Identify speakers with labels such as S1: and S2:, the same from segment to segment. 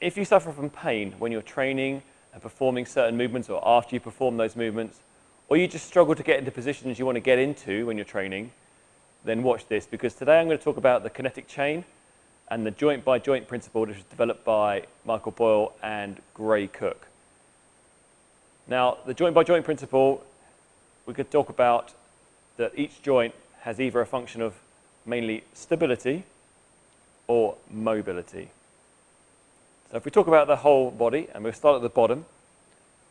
S1: if you suffer from pain when you're training and performing certain movements or after you perform those movements, or you just struggle to get into positions you want to get into when you're training, then watch this because today I'm going to talk about the kinetic chain and the joint by joint principle which was developed by Michael Boyle and Gray Cook. Now, the joint by joint principle, we could talk about that each joint has either a function of mainly stability or mobility. So if we talk about the whole body, and we'll start at the bottom,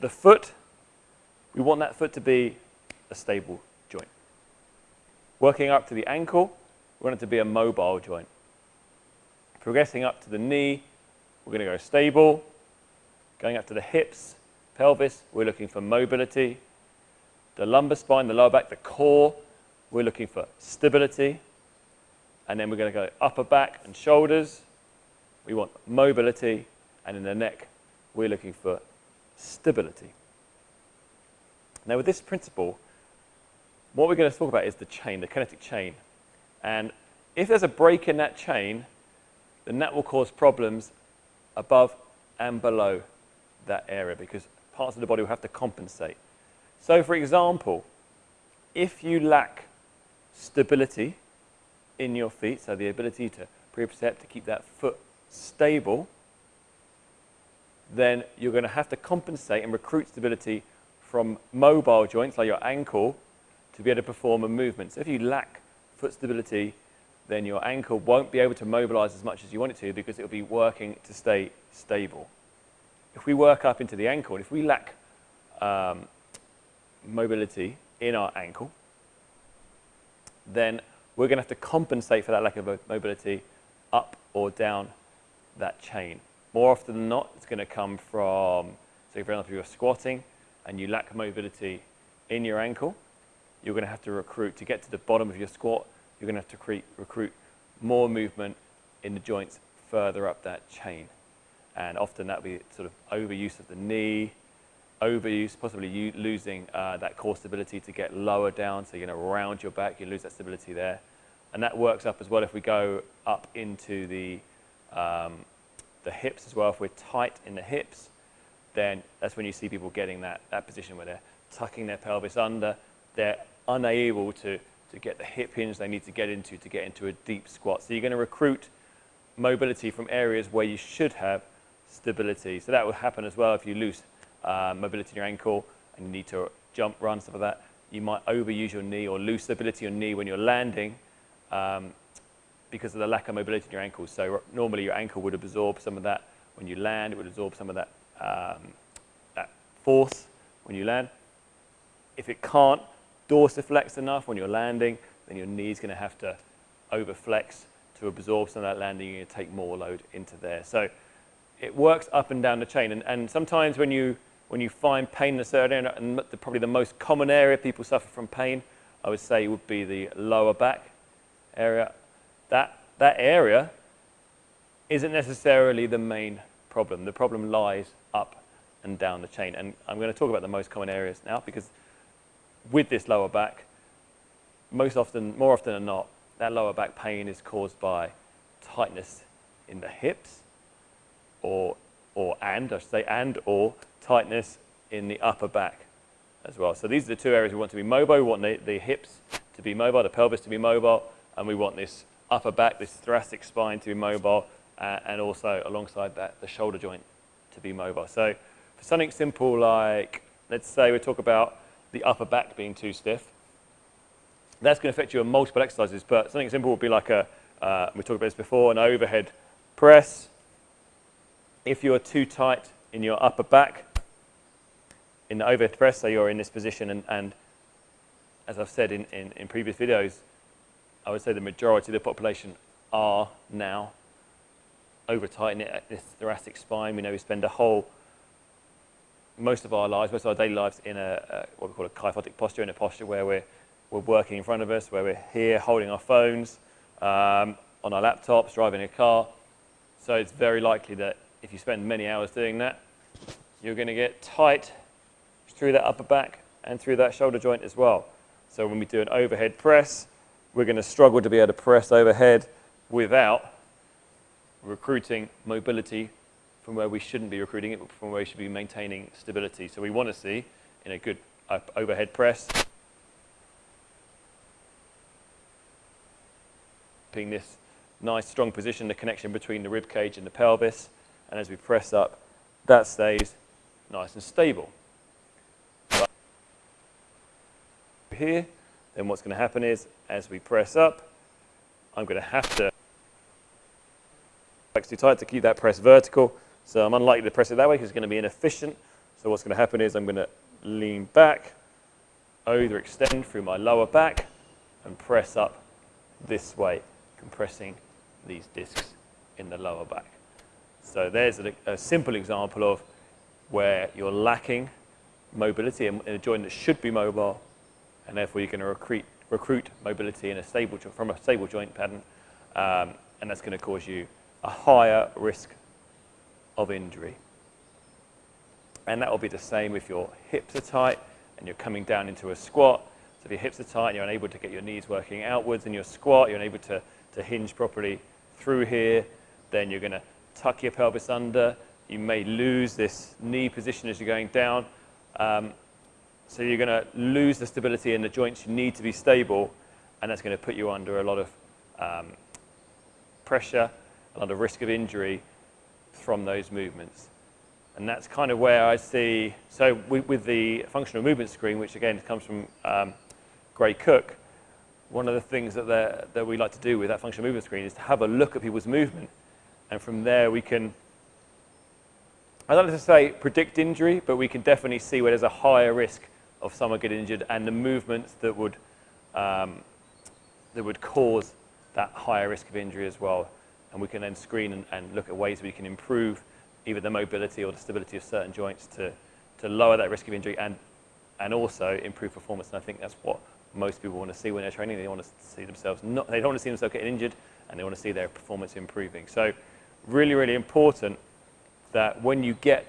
S1: the foot, we want that foot to be a stable joint. Working up to the ankle, we want it to be a mobile joint. Progressing up to the knee, we're going to go stable. Going up to the hips, pelvis, we're looking for mobility. The lumbar spine, the lower back, the core, we're looking for stability. And then we're going to go upper back and shoulders. We want mobility. And in the neck, we're looking for stability. Now, with this principle, what we're going to talk about is the chain, the kinetic chain. And if there's a break in that chain, then that will cause problems above and below that area because parts of the body will have to compensate. So, for example, if you lack stability in your feet, so the ability to propriocepte, to keep that foot stable, then you're going to have to compensate and recruit stability from mobile joints like your ankle to be able to perform a movement. So if you lack foot stability, then your ankle won't be able to mobilize as much as you want it to because it will be working to stay stable. If we work up into the ankle, and if we lack um, mobility in our ankle, then we're going to have to compensate for that lack of mobility up or down that chain. More often than not, it's going to come from, so for example, if you're squatting and you lack mobility in your ankle, you're going to have to recruit, to get to the bottom of your squat, you're going to have to recruit, recruit more movement in the joints further up that chain. And often that will be sort of overuse of the knee, overuse, possibly you losing uh, that core stability to get lower down. So you're going to round your back, you lose that stability there. And that works up as well if we go up into the, um, the hips as well. If we're tight in the hips, then that's when you see people getting that, that position where they're tucking their pelvis under. They're unable to, to get the hip hinge they need to get into to get into a deep squat. So you're going to recruit mobility from areas where you should have stability. So that will happen as well if you lose uh, mobility in your ankle and you need to jump, run, stuff like that. You might overuse your knee or lose stability in your knee when you're landing um, because of the lack of mobility in your ankle. So normally your ankle would absorb some of that when you land. It would absorb some of that, um, that force when you land. If it can't dorsiflex enough when you're landing, then your knee's going to have to overflex to absorb some of that landing. You're going to take more load into there. So it works up and down the chain. And, and sometimes when you, when you find pain in a certain area, and the, probably the most common area people suffer from pain, I would say would be the lower back area. That, that area isn't necessarily the main problem. The problem lies up and down the chain. And I'm going to talk about the most common areas now because with this lower back, most often, more often than not, that lower back pain is caused by tightness in the hips or, or and, I should say, and or tightness in the upper back as well. So these are the two areas we want to be mobile. We want the, the hips to be mobile, the pelvis to be mobile, and we want this upper back, this thoracic spine to be mobile, uh, and also alongside that, the shoulder joint to be mobile. So for something simple like, let's say we talk about the upper back being too stiff, that's going to affect you on multiple exercises, but something simple would be like a, uh, we talked about this before, an overhead press, if you're too tight in your upper back, in the overhead press, so you're in this position, and, and as I've said in, in, in, previous videos, I would say the majority of the population are now over tight in this thoracic spine. We know we spend a whole, most of our lives, most of our daily lives in a, a what we call a kyphotic posture, in a posture where we're, we're working in front of us, where we're here holding our phones, um, on our laptops, driving a car. So it's very likely that if you spend many hours doing that, you're going to get tight through that upper back and through that shoulder joint as well. So when we do an overhead press, we're going to struggle to be able to press overhead without recruiting mobility from where we shouldn't be recruiting it, but from where we should be maintaining stability. So we want to see in a good uh, overhead press, being this nice strong position, the connection between the rib cage and the pelvis, and as we press up, that stays nice and stable. Here, then what's going to happen is, as we press up, I'm going to have to flex too tight to keep that press vertical. So I'm unlikely to press it that way because it's going to be inefficient. So what's going to happen is I'm going to lean back, over extend through my lower back, and press up this way, compressing these discs in the lower back. So there's a, a simple example of where you're lacking mobility in, a joint that should be mobile, and therefore you're going to recruit, recruit mobility in a stable from a stable joint pattern, um, and that's going to cause you a higher risk of injury. And that will be the same if your hips are tight and you're coming down into a squat. So if your hips are tight and you're unable to get your knees working outwards in your squat, you're unable to, to hinge properly through here, then you're going to tuck your pelvis under. You may lose this knee position as you're going down. Um, so you're going to lose the stability in the joints you need to be stable, and that's going to put you under a lot of um, pressure, a lot of risk of injury from those movements. And that's kind of where I see, so with, with the functional movement screen, which again comes from um, Gray Cook, one of the things that, that we like to do with that functional movement screen is to have a look at people's movement. And from there we can, I don't like to say predict injury, but we can definitely see where there's a higher risk of someone getting injured and the movements that would, um, that would cause that higher risk of injury as well. And we can then screen and, and look at ways we can improve either the mobility or the stability of certain joints to, to lower that risk of injury and, and also improve performance. And I think that's what most people want to see when they're training. They want to see themselves not, they don't want to see themselves getting injured and they want to see their performance improving. So really, really important that when you get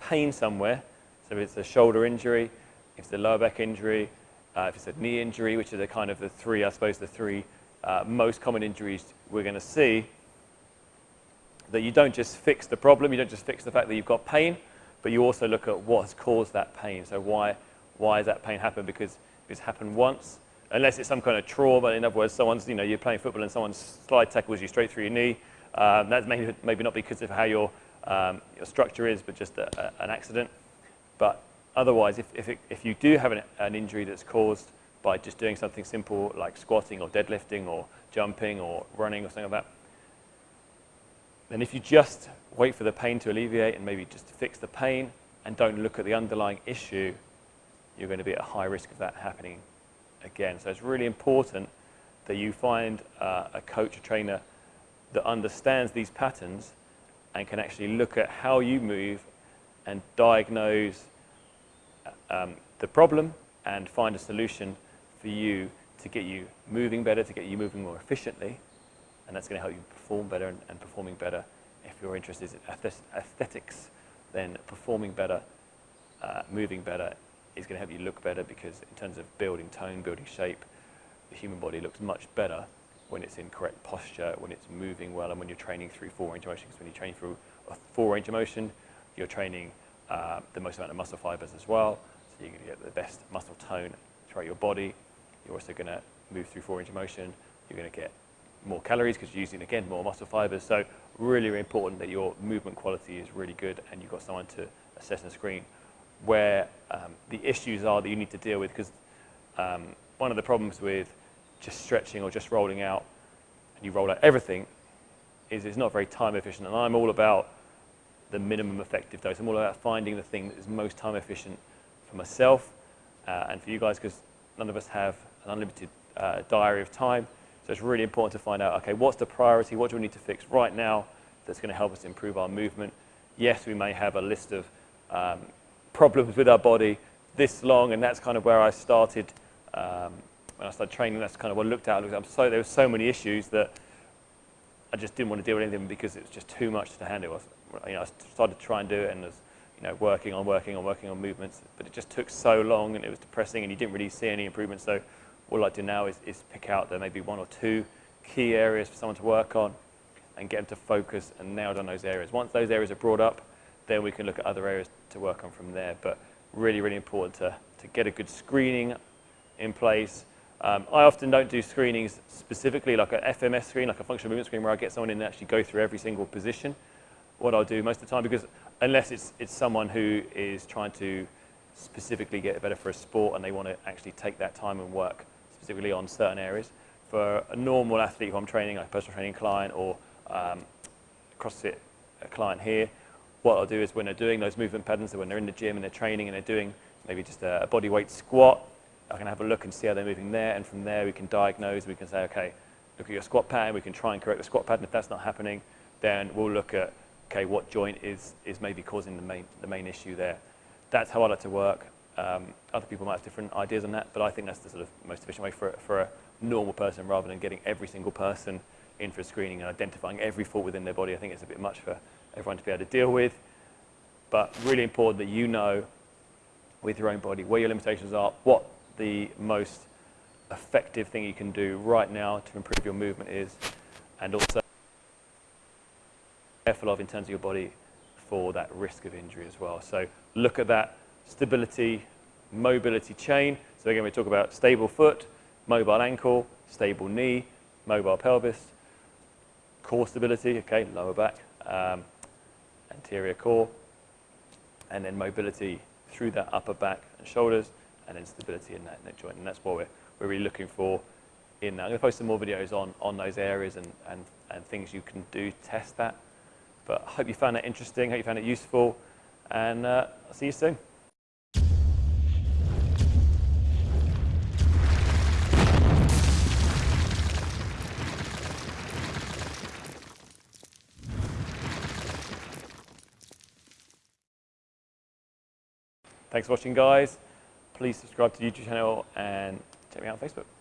S1: pain somewhere, so if it's a shoulder injury, if it's a lower back injury, uh, if it's a knee injury, which are the kind of the three, I suppose, the three uh, most common injuries we're going to see, that you don't just fix the problem, you don't just fix the fact that you've got pain, but you also look at what has caused that pain. So why, why has that pain happened? Because it's happened once, unless it's some kind of trauma. In other words, someone's, you know, you're playing football and someone slide tackles you straight through your knee. Um, that's maybe, maybe not because of how your, um, your structure is, but just a, a, an accident. But otherwise, if, if, it, if you do have an, an injury that's caused by just doing something simple like squatting or deadlifting or jumping or running or something like that, then if you just wait for the pain to alleviate and maybe just fix the pain and don't look at the underlying issue, you're going to be at a high risk of that happening again. So it's really important that you find uh, a coach, a trainer that understands these patterns and can actually look at how you move and diagnose um, the problem and find a solution for you to get you moving better, to get you moving more efficiently, and that's going to help you perform better and, and performing better. If your interest is in aesthetics, then performing better, uh, moving better is going to help you look better because in terms of building tone, building shape, the human body looks much better when it's in correct posture, when it's moving well, and when you're training through full range of motion. Because when you train through a full range of motion, you're training uh, the most amount of muscle fibers as well. So you're going to get the best muscle tone throughout your body. You're also going to move through of motion. You're going to get more calories because you're using, again, more muscle fibers. So really, really important that your movement quality is really good and you've got someone to assess and screen where um, the issues are that you need to deal with because um, one of the problems with just stretching or just rolling out and you roll out everything is it's not very time efficient. And I'm all about the minimum effective dose. I'm all about finding the thing that is most time efficient for myself uh, and for you guys because none of us have an unlimited uh, diary of time. So it's really important to find out, okay, what's the priority? What do we need to fix right now that's going to help us improve our movement? Yes, we may have a list of um, problems with our body this long, and that's kind of where I started. Um, when I started training, that's kind of what I looked at. I looked at so there were so many issues that I just didn't want to deal with anything because it was just too much to handle. I, you know, I started to try and do it, and was, you know, working on, working on, working on movements, but it just took so long, and it was depressing, and you didn't really see any improvement. So all I do now is, is pick out there maybe one or two key areas for someone to work on and get them to focus and nail down those areas. Once those areas are brought up, then we can look at other areas to work on from there. But really, really important to, to get a good screening in place. Um, I often don't do screenings specifically like a FMS screen, like a functional movement screen, where I get someone in and actually go through every single position. What I'll do most of the time, because unless it's, it's someone who is trying to specifically get better for a sport and they want to actually take that time and work specifically on certain areas. For a normal athlete who I'm training, like a personal training client or um, CrossFit client here, what I'll do is when they're doing those movement patterns, so when they're in the gym and they're training and they're doing maybe just a, body weight squat, I can have a look and see how they're moving there, and from there we can diagnose, we can say, okay, look at your squat pattern, we can try and correct the squat pattern. If that's not happening, then we'll look at, okay, what joint is, is maybe causing the main, the main issue there. That's how I like to work. Um, other people might have different ideas on that, but I think that's the sort of most efficient way for, for a normal person rather than getting every single person in for a screening and identifying every fault within their body. I think it's a bit much for everyone to be able to deal with. But really important that you know with your own body where your limitations are, what the most effective thing you can do right now to improve your movement is, and also careful of in terms of your body for that risk of injury as well. So look at that stability, mobility chain. So again, we talk about stable foot, mobile ankle, stable knee, mobile pelvis, core stability, okay, lower back, um, anterior core, and then mobility through that upper back and shoulders, and then stability in that neck joint. And that's what we're, we're really looking for in that. I'm going to post some more videos on, on those areas and, and, and things you can do test that. But I hope you found that interesting, hope you found it useful, and uh, I'll see you soon. Thanks for watching, guys. Please subscribe to the YouTube channel and check me out on Facebook.